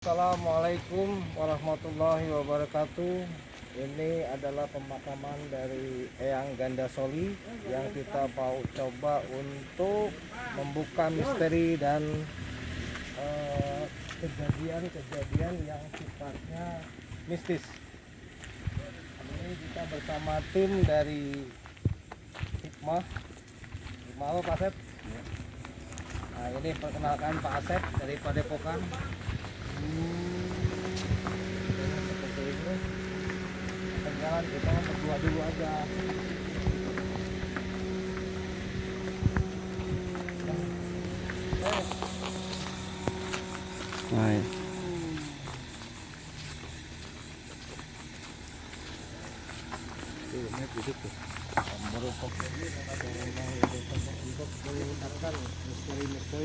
Assalamualaikum warahmatullahi wabarakatuh. Ini adalah pemakaman dari Eyang Ganda Soli yang kita mau coba untuk membuka misteri dan eh, kejadian-kejadian yang sifatnya mistis. Ini kita bersama tim dari Hikmah. Hikmah apa Pak Asep? Nah ini perkenalkan Pak Asep dari Padepokan. depan kita berdua dulu aja Right. Baru kok, kalau mau itu kan kita harus mesti mesti